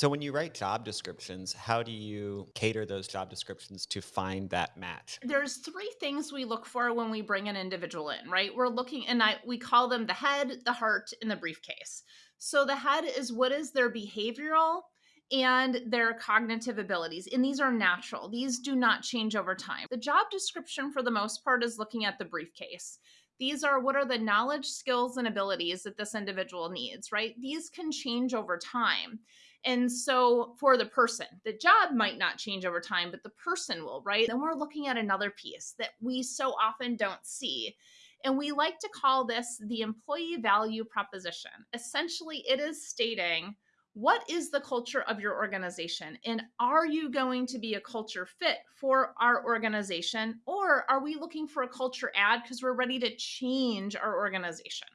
So when you write job descriptions, how do you cater those job descriptions to find that match? There's 3 things we look for when we bring an individual in, right? We're looking and I we call them the head, the heart, and the briefcase. So the head is what is their behavioral and their cognitive abilities, and these are natural. These do not change over time. The job description for the most part is looking at the briefcase. These are what are the knowledge, skills, and abilities that this individual needs, right? These can change over time. And so for the person, the job might not change over time, but the person will, right? Then we're looking at another piece that we so often don't see. And we like to call this the employee value proposition. Essentially, it is stating what is the culture of your organization? And are you going to be a culture fit for our organization? Or are we looking for a culture add because we're ready to change our organization?